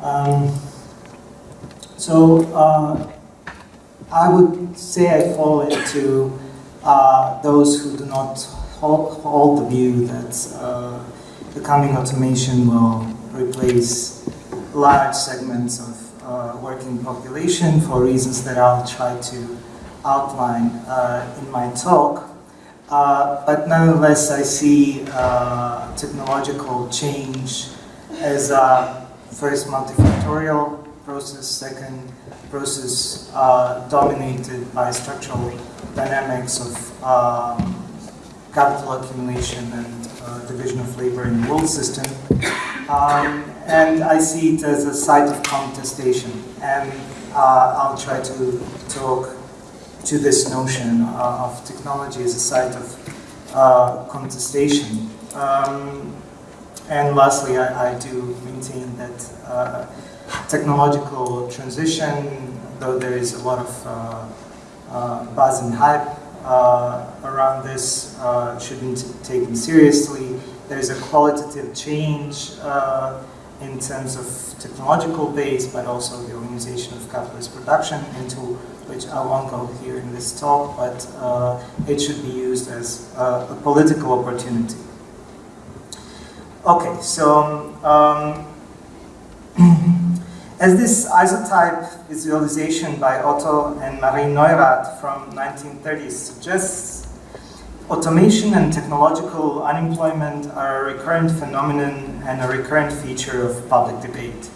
Um, so uh, I would say I fall into uh, those who do not hold, hold the view that uh, the coming automation will replace large segments of uh, working population for reasons that I'll try to outline uh, in my talk. Uh, but nonetheless, I see technological change as a first multifactorial process, second process uh, dominated by structural dynamics of um, capital accumulation and uh, division of labor in the world system. Um, and I see it as a site of contestation. And uh, I'll try to talk to this notion uh, of technology as a site of uh, contestation. Um, and lastly, I, I do maintain that uh, technological transition, though there is a lot of uh, uh, buzz and hype uh, around this, uh, should be taken seriously. There is a qualitative change in terms of technological base, but also the organization of capitalist production, into which I won't go here in this talk, but it should be used as a political opportunity. Okay, so um, as this isotype visualization by Otto and Marie Neurath from 1930s suggests, automation and technological unemployment are a recurrent phenomenon and a recurrent feature of public debate.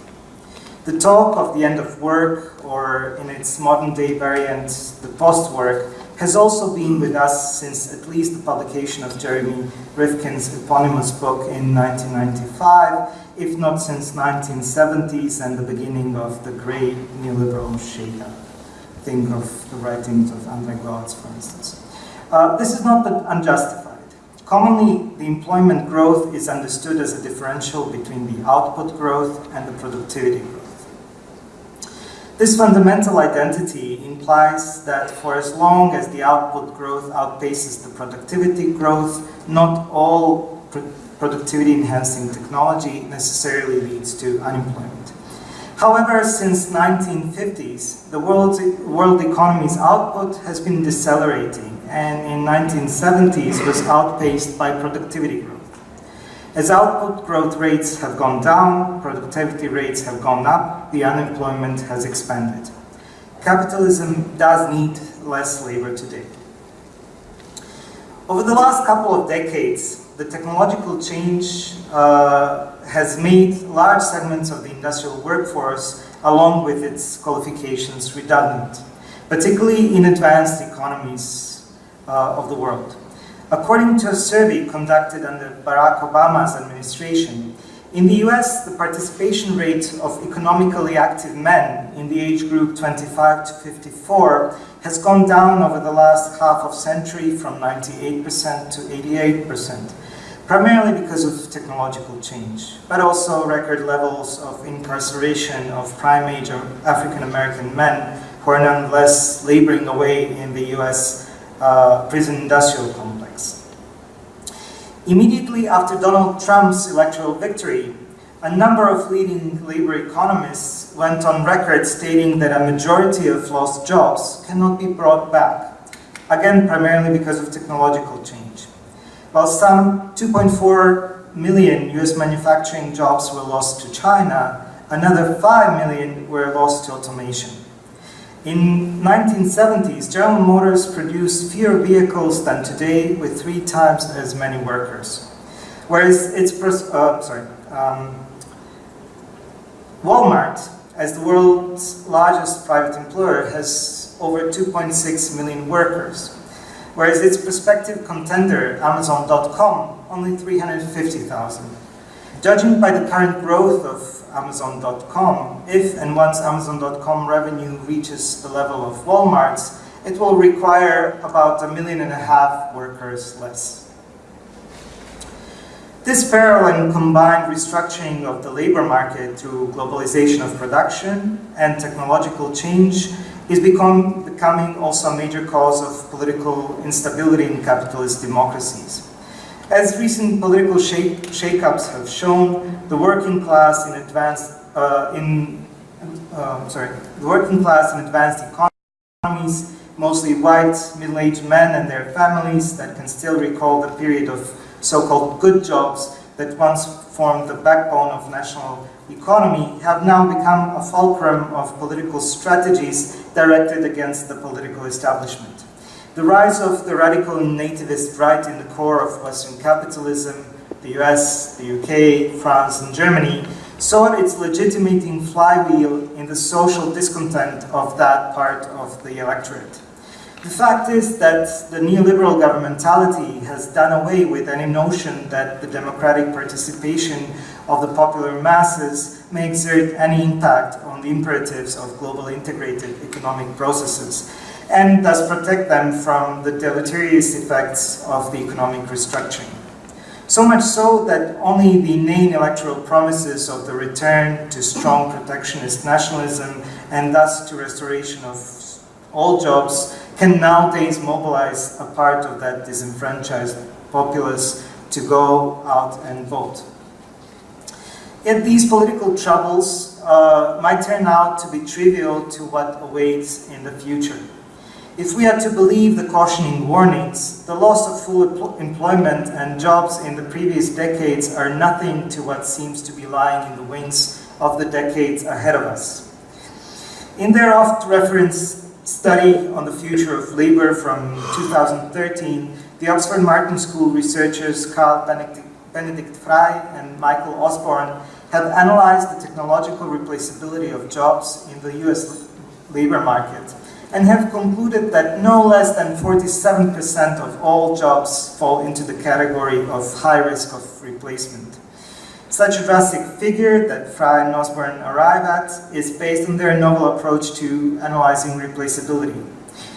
The talk of the end of work, or in its modern day variant, the post-work, has also been with us since at least the publication of Jeremy Rifkin's eponymous book in 1995, if not since 1970s and the beginning of the great neoliberal shakeup. Think of the writings of Andre Gorz, for instance. Uh, this is not unjustified. Commonly, the employment growth is understood as a differential between the output growth and the productivity growth. This fundamental identity implies that for as long as the output growth outpaces the productivity growth, not all pr productivity enhancing technology necessarily leads to unemployment. However, since 1950s, the world, world economy's output has been decelerating and in 1970s was outpaced by productivity growth. As output growth rates have gone down, productivity rates have gone up, the unemployment has expanded. Capitalism does need less labor today. Over the last couple of decades, the technological change uh, has made large segments of the industrial workforce, along with its qualifications, redundant, particularly in advanced economies uh, of the world. According to a survey conducted under Barack Obama's administration, in the US, the participation rate of economically active men in the age group 25 to 54 has gone down over the last half of century from 98% to 88%, primarily because of technological change, but also record levels of incarceration of prime age African American men who are nonetheless laboring away in the US uh, prison industrial complex. Immediately after Donald Trump's electoral victory, a number of leading labor economists went on record stating that a majority of lost jobs cannot be brought back, again primarily because of technological change. While some 2.4 million US manufacturing jobs were lost to China, another 5 million were lost to automation. In 1970s, General Motors produced fewer vehicles than today with three times as many workers. Whereas its, uh, sorry, um, Walmart, as the world's largest private employer, has over 2.6 million workers. Whereas its prospective contender, Amazon.com, only 350,000. Judging by the current growth of Amazon.com, if and once Amazon.com revenue reaches the level of Walmart's, it will require about a million and a half workers less. This parallel and combined restructuring of the labor market through globalization of production and technological change is become, becoming also a major cause of political instability in capitalist democracies. As recent political shake-ups have shown, the working class in advanced uh, in, um, sorry, the working class in advanced economies, mostly white, middle-aged men and their families that can still recall the period of so-called good jobs that once formed the backbone of national economy have now become a fulcrum of political strategies directed against the political establishment. The rise of the radical nativist right in the core of Western capitalism, the US, the UK, France, and Germany, saw its legitimating flywheel in the social discontent of that part of the electorate. The fact is that the neoliberal governmentality has done away with any notion that the democratic participation of the popular masses may exert any impact on the imperatives of global integrated economic processes and thus protect them from the deleterious effects of the economic restructuring. So much so that only the inane electoral promises of the return to strong protectionist nationalism and thus to restoration of all jobs can nowadays mobilize a part of that disenfranchised populace to go out and vote. Yet these political troubles uh, might turn out to be trivial to what awaits in the future. If we are to believe the cautioning warnings, the loss of full employment and jobs in the previous decades are nothing to what seems to be lying in the wings of the decades ahead of us. In their oft-referenced study on the future of labor from 2013, the Oxford Martin School researchers Carl Benedikt, Frey and Michael Osborne have analyzed the technological replaceability of jobs in the US labor market and have concluded that no less than 47% of all jobs fall into the category of high risk of replacement. Such a drastic figure that Frey and Osborne arrive at is based on their novel approach to analyzing replaceability.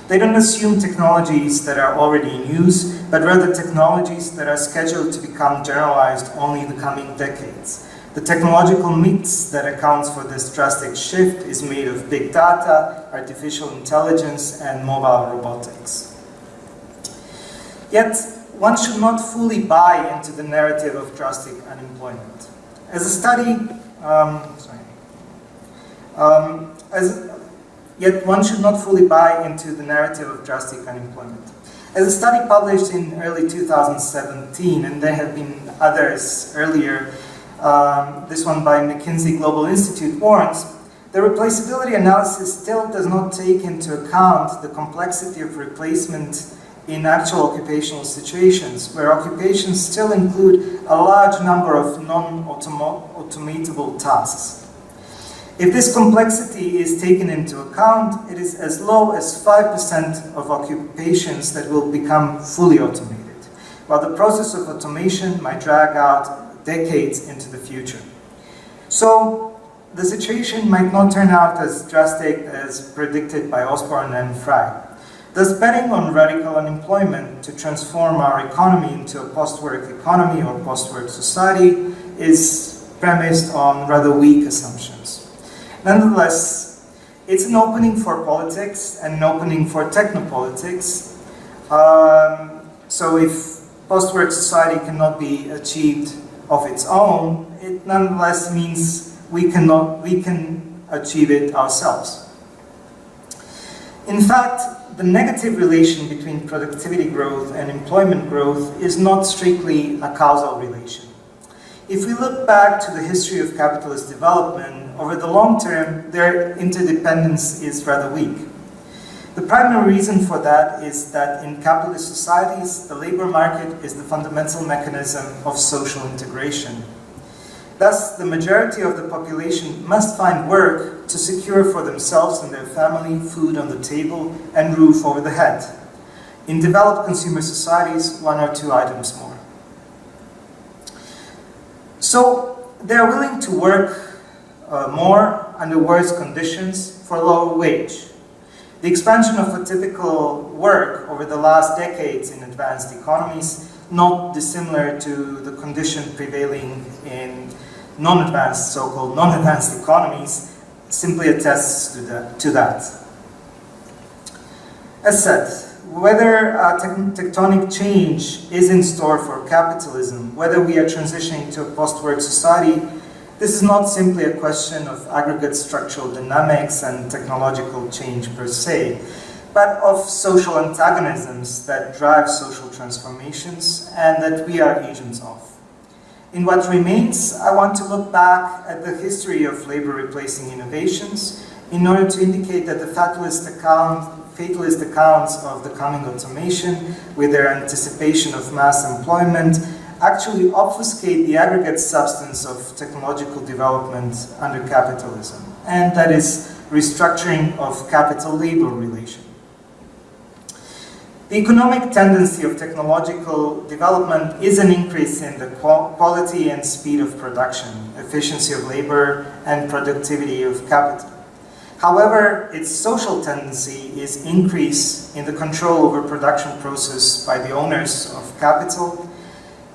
They don't assume technologies that are already in use, but rather technologies that are scheduled to become generalized only in the coming decades. The technological mix that accounts for this drastic shift is made of big data, artificial intelligence, and mobile robotics. Yet, one should not fully buy into the narrative of drastic unemployment. As a study, um, sorry, um, as, yet one should not fully buy into the narrative of drastic unemployment. As a study published in early 2017, and there have been others earlier, um, this one by McKinsey Global Institute warns, the replaceability analysis still does not take into account the complexity of replacement in actual occupational situations, where occupations still include a large number of non-automatable tasks. If this complexity is taken into account, it is as low as 5% of occupations that will become fully automated, while the process of automation might drag out decades into the future. So, the situation might not turn out as drastic as predicted by Osborne and Frey. Thus, betting on radical unemployment to transform our economy into a post-work economy or post-work society is premised on rather weak assumptions. Nonetheless, it's an opening for politics and an opening for technopolitics. Um, so if post-work society cannot be achieved of its own, it nonetheless means we, cannot, we can achieve it ourselves. In fact, the negative relation between productivity growth and employment growth is not strictly a causal relation. If we look back to the history of capitalist development, over the long term, their interdependence is rather weak. The primary reason for that is that in capitalist societies, the labor market is the fundamental mechanism of social integration. Thus, the majority of the population must find work to secure for themselves and their family food on the table and roof over the head. In developed consumer societies, one or two items more. So, they are willing to work uh, more under worse conditions for lower wage. The expansion of a typical work over the last decades in advanced economies not dissimilar to the condition prevailing in non-advanced, so-called non-advanced economies, simply attests to that, to that. As said, whether a tectonic change is in store for capitalism, whether we are transitioning to a post-work society, This is not simply a question of aggregate structural dynamics and technological change per se, but of social antagonisms that drive social transformations and that we are agents of. In what remains, I want to look back at the history of labor replacing innovations in order to indicate that the fatalist, account, fatalist accounts of the coming automation, with their anticipation of mass employment, actually obfuscate the aggregate substance of technological development under capitalism, and that is restructuring of capital-labor relation. The economic tendency of technological development is an increase in the quality and speed of production, efficiency of labor, and productivity of capital. However, its social tendency is increase in the control over production process by the owners of capital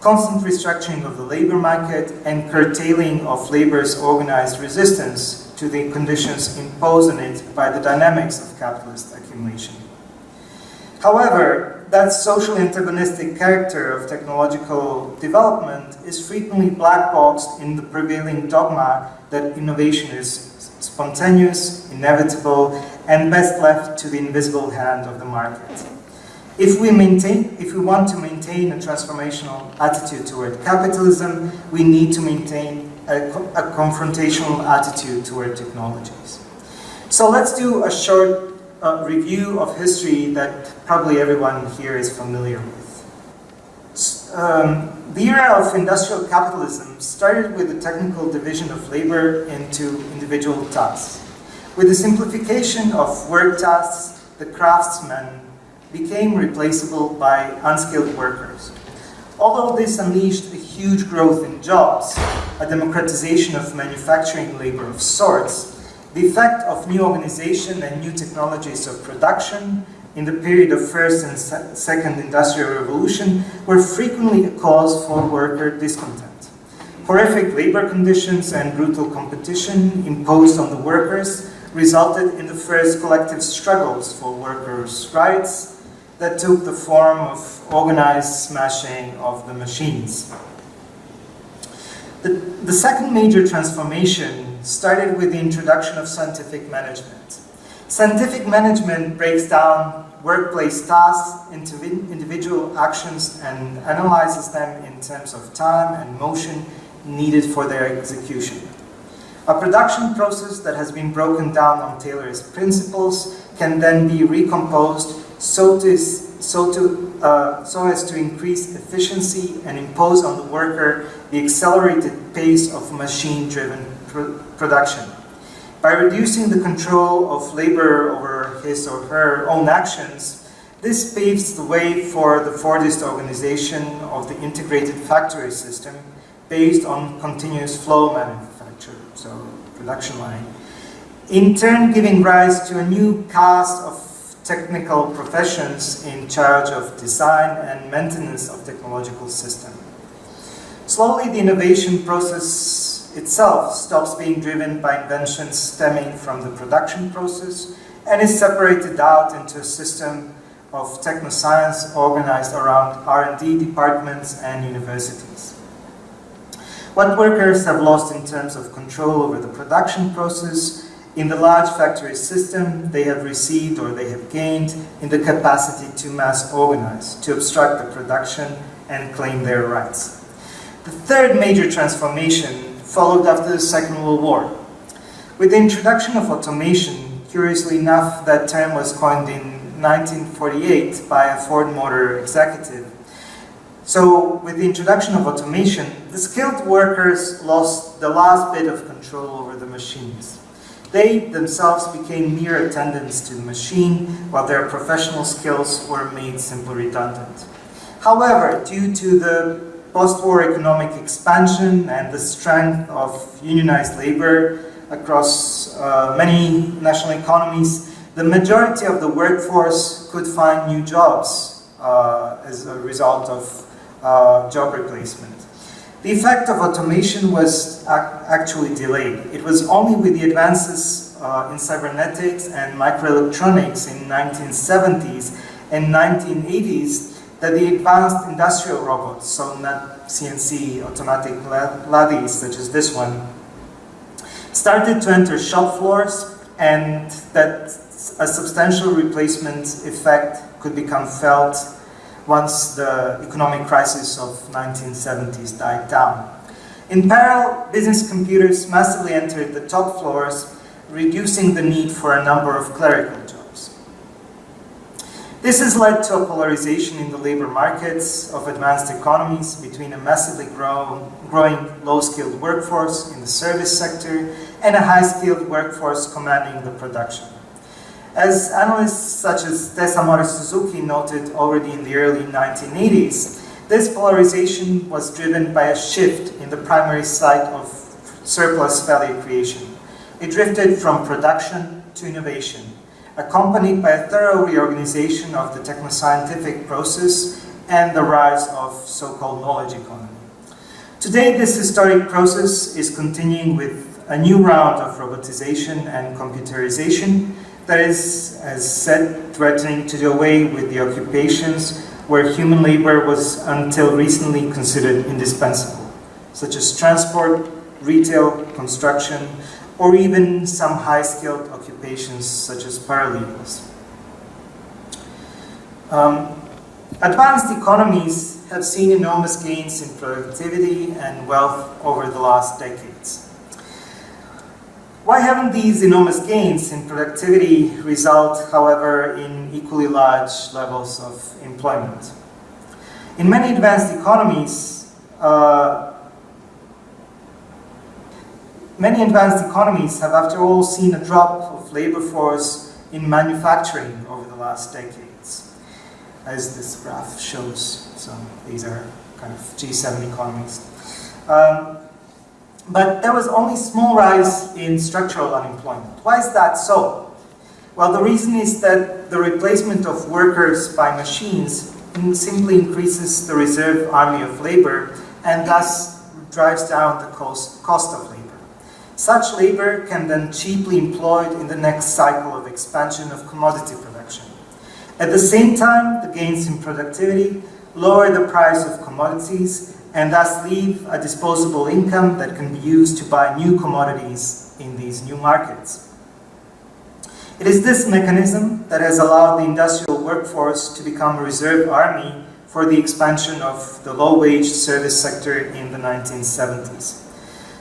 constant restructuring of the labor market, and curtailing of labor's organized resistance to the conditions imposed on it by the dynamics of capitalist accumulation. However, that social antagonistic character of technological development is frequently blackboxed in the prevailing dogma that innovation is spontaneous, inevitable, and best left to the invisible hand of the market. If we maintain, if we want to maintain a transformational attitude toward capitalism, we need to maintain a, a confrontational attitude toward technologies. So let's do a short uh, review of history that probably everyone here is familiar with. Um, the era of industrial capitalism started with the technical division of labor into individual tasks. With the simplification of work tasks, the craftsman became replaceable by unskilled workers. Although this unleashed a huge growth in jobs, a democratization of manufacturing labor of sorts, the effect of new organization and new technologies of production in the period of first and second industrial revolution were frequently a cause for worker discontent. Horrific labor conditions and brutal competition imposed on the workers resulted in the first collective struggles for workers' rights, that took the form of organized smashing of the machines. The, the second major transformation started with the introduction of scientific management. Scientific management breaks down workplace tasks into individual actions and analyzes them in terms of time and motion needed for their execution. A production process that has been broken down on Taylorist principles can then be recomposed so, so, to, uh, so as to increase efficiency and impose on the worker the accelerated pace of machine-driven pr production. By reducing the control of labor over his or her own actions, this paves the way for the Fordist organization of the integrated factory system based on continuous flow manufacture, so production line, in turn giving rise to a new caste of technical professions in charge of design and maintenance of technological system. Slowly, the innovation process itself stops being driven by inventions stemming from the production process and is separated out into a system of technoscience organized around R&D departments and universities. What workers have lost in terms of control over the production process in the large factory system, they have received or they have gained in the capacity to mass organize, to obstruct the production and claim their rights. The third major transformation followed after the Second World War. With the introduction of automation, curiously enough, that term was coined in 1948 by a Ford Motor executive. So with the introduction of automation, the skilled workers lost the last bit of control over the machines. They themselves became mere attendants to the machine, while their professional skills were made simply redundant. However, due to the post-war economic expansion and the strength of unionized labor across uh, many national economies, the majority of the workforce could find new jobs uh, as a result of uh, job replacement. The effect of automation was actually delayed. It was only with the advances uh, in cybernetics and microelectronics in 1970s and 1980s that the advanced industrial robots, so not CNC automatic lathes such as this one, started to enter shop floors and that a substantial replacement effect could become felt once the economic crisis of 1970s died down. In parallel, business computers massively entered the top floors, reducing the need for a number of clerical jobs. This has led to a polarization in the labor markets of advanced economies between a massively grow, growing low-skilled workforce in the service sector and a high-skilled workforce commanding the production. As analysts such as Tessa Tesamori Suzuki noted already in the early 1980s, this polarization was driven by a shift in the primary site of surplus value creation. It drifted from production to innovation, accompanied by a thorough reorganization of the technoscientific process and the rise of so-called knowledge economy. Today, this historic process is continuing with a new round of robotization and computerization that is, as said, threatening to do away with the occupations where human labor was until recently considered indispensable, such as transport, retail, construction, or even some high-skilled occupations such as paralegals. Um, advanced economies have seen enormous gains in productivity and wealth over the last decades. Why haven't these enormous gains in productivity result, however, in equally large levels of employment? In many advanced economies, uh, many advanced economies have after all seen a drop of labor force in manufacturing over the last decades, as this graph shows. So these are kind of G7 economies. Um, but there was only small rise in structural unemployment. Why is that so? Well, the reason is that the replacement of workers by machines simply increases the reserve army of labor and thus drives down the cost, cost of labor. Such labor can then cheaply employed in the next cycle of expansion of commodity production. At the same time, the gains in productivity lower the price of commodities and thus leave a disposable income that can be used to buy new commodities in these new markets. It is this mechanism that has allowed the industrial workforce to become a reserve army for the expansion of the low-wage service sector in the 1970s.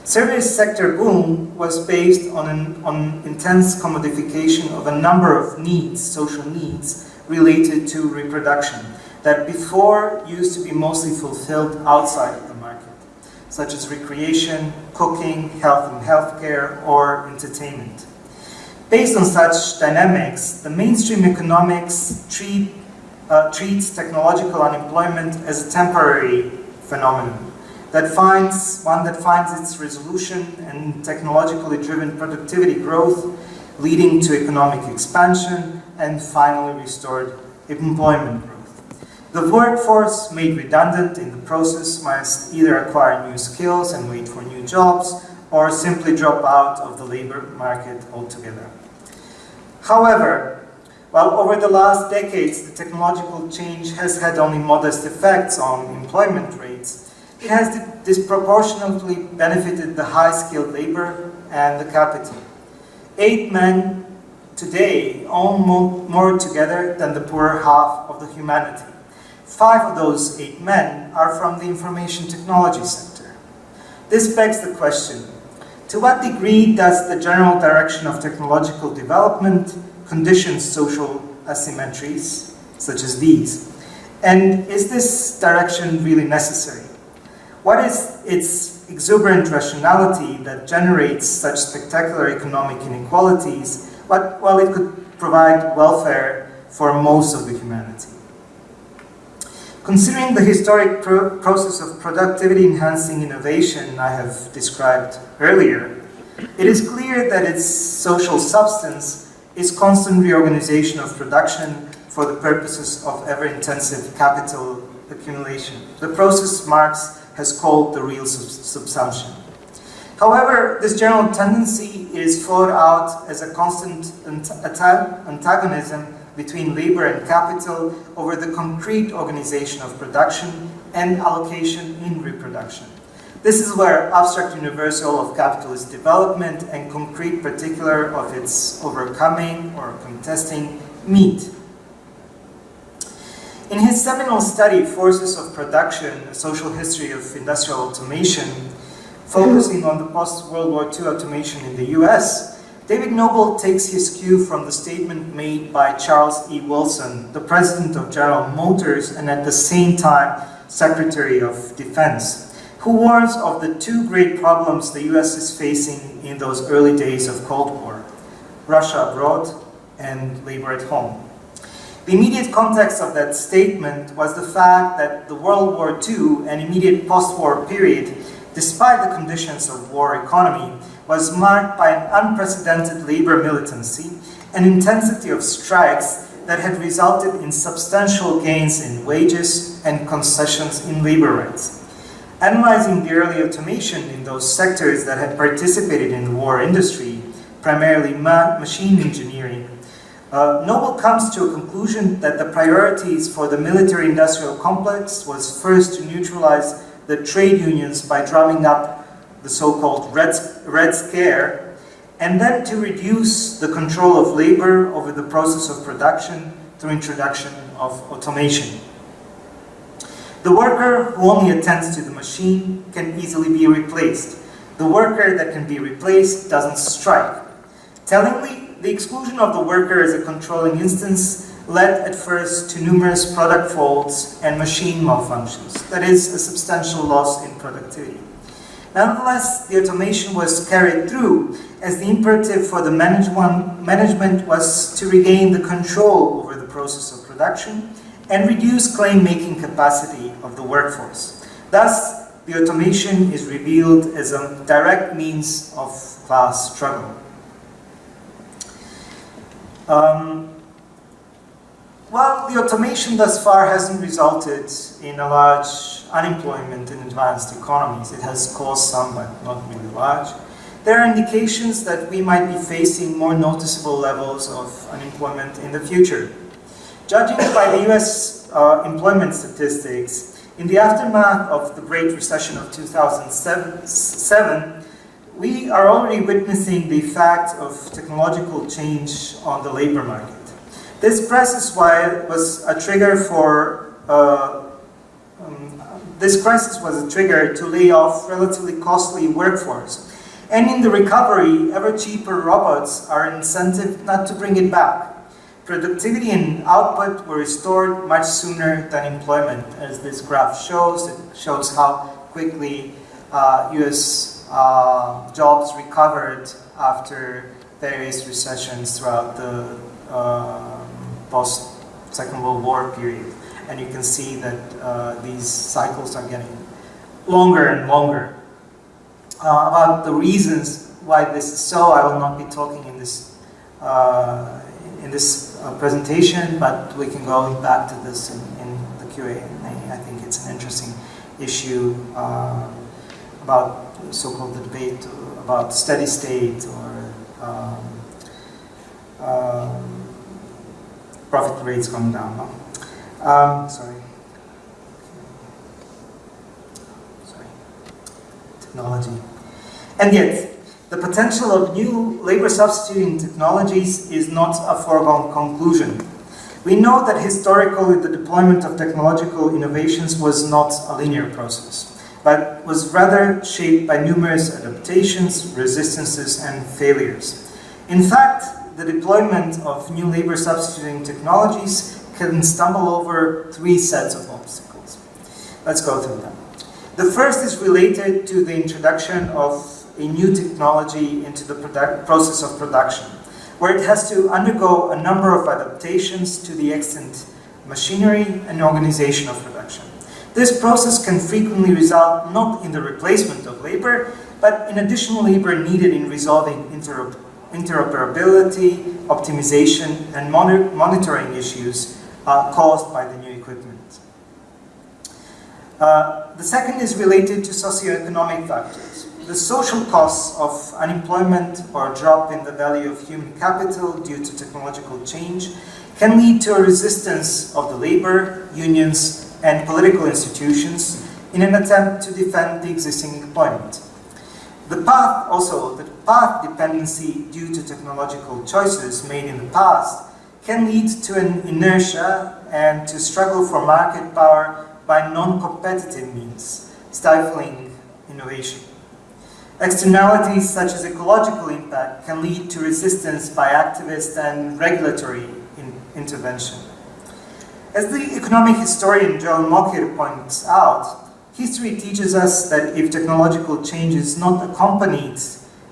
Service sector boom was based on, an, on intense commodification of a number of needs, social needs, related to reproduction, that before used to be mostly fulfilled outside of the market, such as recreation, cooking, health and healthcare, or entertainment. Based on such dynamics, the mainstream economics treat, uh, treats technological unemployment as a temporary phenomenon that finds one that finds its resolution in technologically driven productivity growth, leading to economic expansion and finally restored employment. The workforce made redundant in the process must either acquire new skills and wait for new jobs or simply drop out of the labor market altogether. However, while over the last decades the technological change has had only modest effects on employment rates, it has disproportionately benefited the high-skilled labor and the capital. Eight men today own more together than the poorer half of the humanity. Five of those eight men are from the information technology sector. This begs the question, to what degree does the general direction of technological development condition social asymmetries, such as these? And is this direction really necessary? What is its exuberant rationality that generates such spectacular economic inequalities, while it could provide welfare for most of the humanity? Considering the historic pro process of productivity enhancing innovation I have described earlier, it is clear that its social substance is constant reorganization of production for the purposes of ever-intensive capital accumulation. The process Marx has called the real sub subsumption. However, this general tendency is thought out as a constant antagonism between labor and capital over the concrete organization of production and allocation in reproduction. This is where abstract universal of capitalist development and concrete particular of its overcoming or contesting meet. In his seminal study, Forces of Production, A Social History of Industrial Automation, focusing on the post-World War II automation in the US, David Noble takes his cue from the statement made by Charles E. Wilson, the president of General Motors and at the same time Secretary of Defense, who warns of the two great problems the US is facing in those early days of Cold War, Russia abroad and labor at home. The immediate context of that statement was the fact that the World War II and immediate post-war period, despite the conditions of war economy, was marked by an unprecedented labor militancy and intensity of strikes that had resulted in substantial gains in wages and concessions in labor rights. Analyzing the early automation in those sectors that had participated in the war industry, primarily ma machine engineering, uh, Noble comes to a conclusion that the priorities for the military-industrial complex was first to neutralize the trade unions by drumming up the so-called Red, Red Scare, and then to reduce the control of labor over the process of production through introduction of automation. The worker who only attends to the machine can easily be replaced. The worker that can be replaced doesn't strike. Tellingly, the exclusion of the worker as a controlling instance led at first to numerous product faults and machine malfunctions, that is, a substantial loss in productivity. Nonetheless, the automation was carried through as the imperative for the management was to regain the control over the process of production and reduce claim-making capacity of the workforce. Thus, the automation is revealed as a direct means of class struggle. Um, the automation thus far hasn't resulted in a large unemployment in advanced economies. It has caused some, but not really large. There are indications that we might be facing more noticeable levels of unemployment in the future. Judging by the US uh, employment statistics, in the aftermath of the Great Recession of 2007, we are already witnessing the effect of technological change on the labor market. This crisis was a trigger for uh, this crisis was a trigger to lay off relatively costly workforce. And in the recovery, ever cheaper robots are incentive not to bring it back. Productivity and output were restored much sooner than employment, as this graph shows. It shows how quickly uh, US uh, jobs recovered after various recessions throughout the uh, post-Second World War period. And you can see that uh, these cycles are getting longer and longer. Uh, about the reasons why this is so, I will not be talking in this uh, in this uh, presentation, but we can go back to this in, in the Q&A. I think it's an interesting issue about so-called the debate about steady state or um, um, profit rates going down. No? Um, sorry. Sorry. Technology. And yet, the potential of new labor substituting technologies is not a foregone conclusion. We know that historically the deployment of technological innovations was not a linear process but was rather shaped by numerous adaptations, resistances, and failures. In fact, the deployment of new labor substituting technologies can stumble over three sets of obstacles. Let's go through them. The first is related to the introduction of a new technology into the process of production, where it has to undergo a number of adaptations to the extent machinery and organization of production. This process can frequently result not in the replacement of labor, but in additional labor needed in resolving interop interoperability, optimization, and monitoring issues uh, caused by the new equipment. Uh, the second is related to socioeconomic factors. The social costs of unemployment or drop in the value of human capital due to technological change can lead to a resistance of the labor, unions, and political institutions in an attempt to defend the existing employment. The path also, the path dependency due to technological choices made in the past can lead to an inertia and to struggle for market power by non-competitive means, stifling innovation. Externalities such as ecological impact can lead to resistance by activists and regulatory in intervention. As the economic historian Joel Mokyr points out, history teaches us that if technological change is not accompanied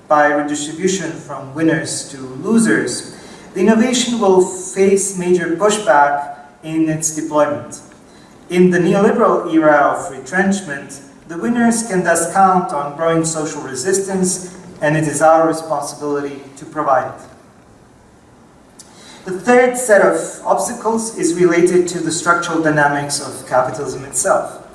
by redistribution from winners to losers, the innovation will face major pushback in its deployment. In the neoliberal era of retrenchment, the winners can thus count on growing social resistance, and it is our responsibility to provide it. The third set of obstacles is related to the structural dynamics of capitalism itself.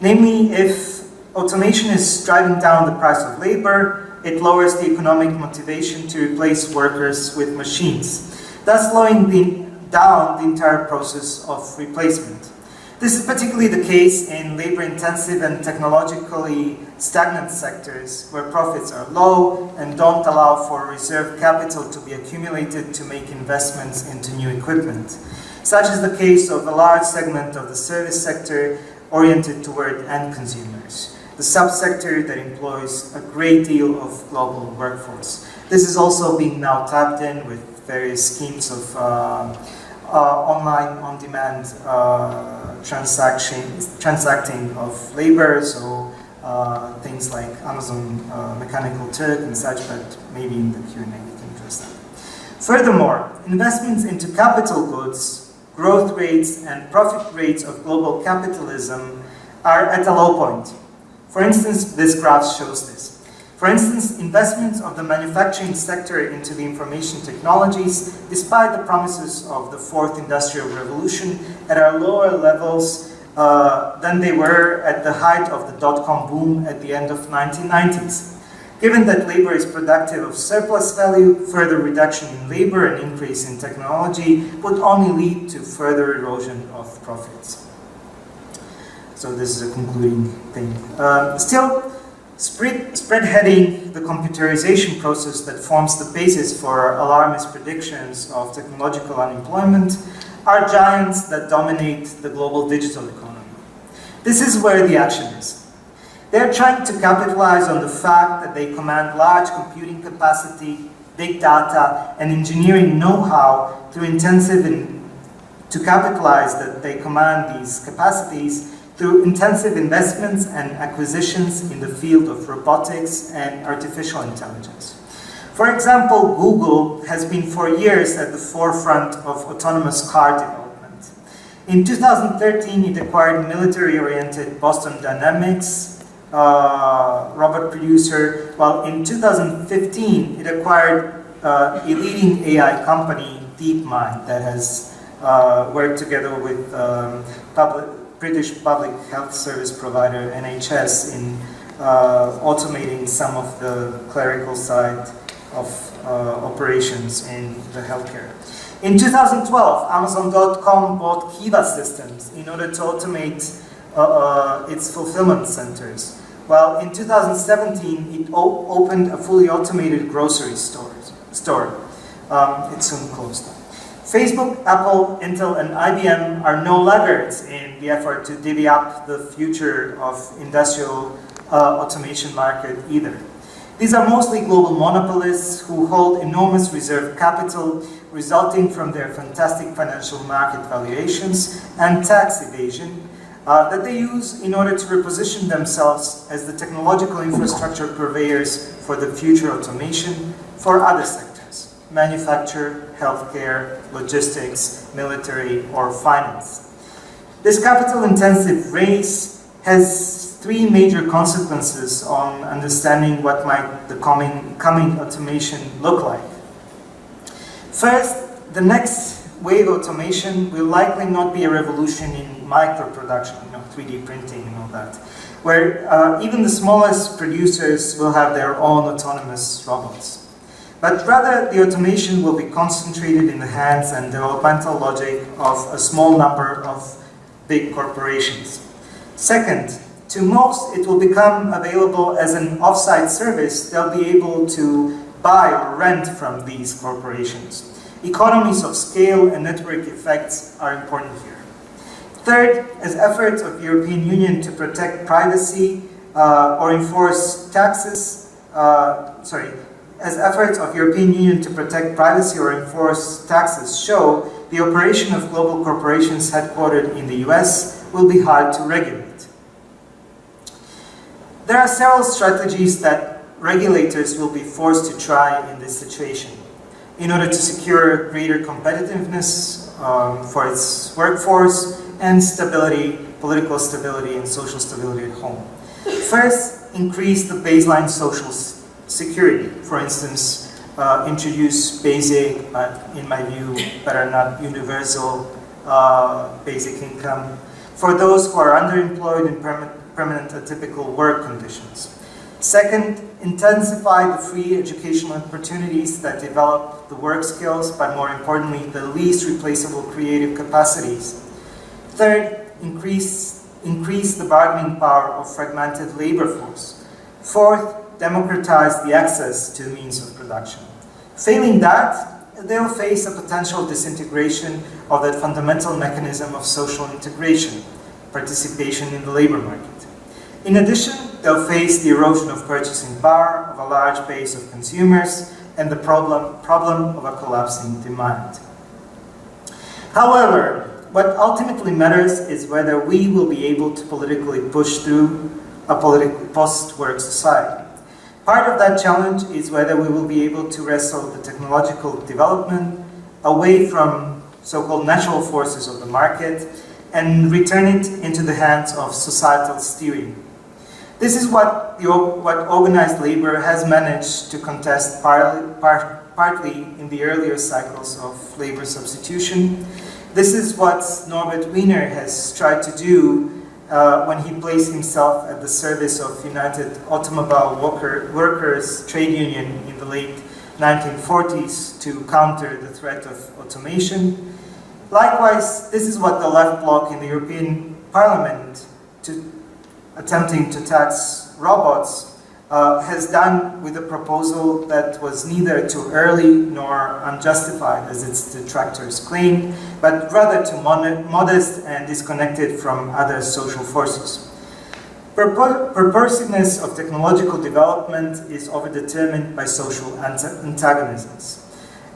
Namely, if automation is driving down the price of labor, it lowers the economic motivation to replace workers with machines, thus slowing the, down the entire process of replacement. This is particularly the case in labor-intensive and technologically stagnant sectors where profits are low and don't allow for reserve capital to be accumulated to make investments into new equipment. Such is the case of a large segment of the service sector oriented toward end consumers, the subsector that employs a great deal of global workforce. This is also being now tapped in with various schemes of uh, uh, online on-demand uh, transaction, transacting of labor, so uh, things like Amazon Mechanical Turk and such, but maybe in the Q&A we can address that. Furthermore, investments into capital goods, growth rates and profit rates of global capitalism are at a low point. For instance, this graph shows this. For instance, investments of the manufacturing sector into the information technologies, despite the promises of the fourth industrial revolution, at are lower levels uh, than they were at the height of the dot-com boom at the end of 1990s. Given that labor is productive of surplus value, further reduction in labor and increase in technology would only lead to further erosion of profits. So this is a concluding thing. Uh, still, Spread, heading the computerization process that forms the basis for alarmist predictions of technological unemployment are giants that dominate the global digital economy. This is where the action is. They're trying to capitalize on the fact that they command large computing capacity, big data, and engineering know-how through intensive in, to capitalize that they command these capacities through intensive investments and acquisitions in the field of robotics and artificial intelligence. For example, Google has been for years at the forefront of autonomous car development. In 2013, it acquired military-oriented Boston Dynamics uh, robot producer, while in 2015, it acquired uh, a leading AI company, DeepMind, that has uh, worked together with um, public, British Public Health Service provider, NHS, in uh, automating some of the clerical side of uh, operations in the healthcare. In 2012, Amazon.com bought Kiva Systems in order to automate uh, uh its fulfillment centers, while in 2017 it opened a fully automated grocery store. store. Um, it soon closed. Facebook, Apple, Intel, and IBM are no laggards in the effort to divvy up the future of industrial uh, automation market either. These are mostly global monopolists who hold enormous reserve capital resulting from their fantastic financial market valuations and tax evasion uh, that they use in order to reposition themselves as the technological infrastructure purveyors for the future automation for other sectors manufacture, healthcare, logistics, military, or finance. This capital-intensive race has three major consequences on understanding what might the coming, coming automation look like. First, the next wave automation will likely not be a revolution in micro-production, you know, 3D printing and all that, where uh, even the smallest producers will have their own autonomous robots but rather the automation will be concentrated in the hands and developmental logic of a small number of big corporations. Second, To most, it will become available as an offsite service they'll be able to buy or rent from these corporations. Economies of scale and network effects are important here. Third, as efforts of the European Union to protect privacy uh, or enforce taxes, uh, sorry, as efforts of European Union to protect privacy or enforce taxes show, the operation of global corporations headquartered in the US will be hard to regulate. There are several strategies that regulators will be forced to try in this situation in order to secure greater competitiveness um, for its workforce and stability, political stability and social stability at home. First, increase the baseline social security. For instance, uh, introduce basic, but in my view, better not universal uh, basic income for those who are underemployed in permanent permanent atypical work conditions. Second, intensify the free educational opportunities that develop the work skills, but more importantly, the least replaceable creative capacities. Third, increase, increase the bargaining power of fragmented labor force. Fourth, democratize the access to the means of production. Failing that, they'll face a potential disintegration of that fundamental mechanism of social integration, participation in the labor market. In addition, they'll face the erosion of purchasing power of a large base of consumers and the problem, problem of a collapsing demand. However, what ultimately matters is whether we will be able to politically push through a post-work society. Part of that challenge is whether we will be able to wrestle the technological development away from so-called natural forces of the market and return it into the hands of societal steering this is what, the, what organized labor has managed to contest partly, part, partly in the earlier cycles of labor substitution. This is what Norbert Wiener has tried to do uh, when he placed himself at the service of United Automobile Worker, Workers Trade Union in the late 1940s to counter the threat of automation. Likewise, this is what the left bloc in the European Parliament to, attempting to tax robots uh, has done with a proposal that was neither too early nor unjustified, as its detractors claim, but rather too modest and disconnected from other social forces. Purposiveness of technological development is overdetermined by social antagonisms.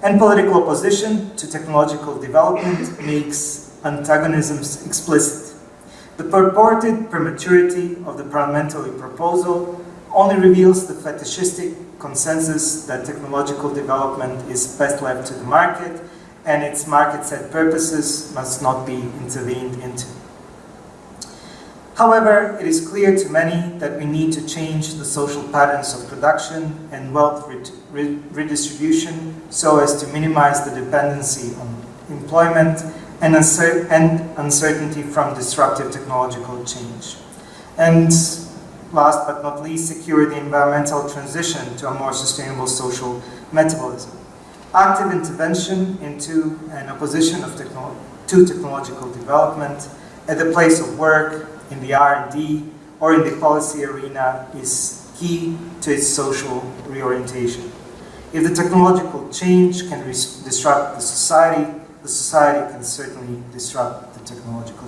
And political opposition to technological development makes antagonisms explicit. The purported prematurity of the parliamentary proposal only reveals the fetishistic consensus that technological development is best left to the market and its market-set purposes must not be intervened into. However, it is clear to many that we need to change the social patterns of production and wealth redistribution so as to minimize the dependency on employment and, uncer and uncertainty from disruptive technological change. And last but not least, secure the environmental transition to a more sustainable social metabolism. Active intervention into an opposition of technolo to technological development at the place of work, in the R&D, or in the policy arena is key to its social reorientation. If the technological change can disrupt the society, the society can certainly disrupt the technological.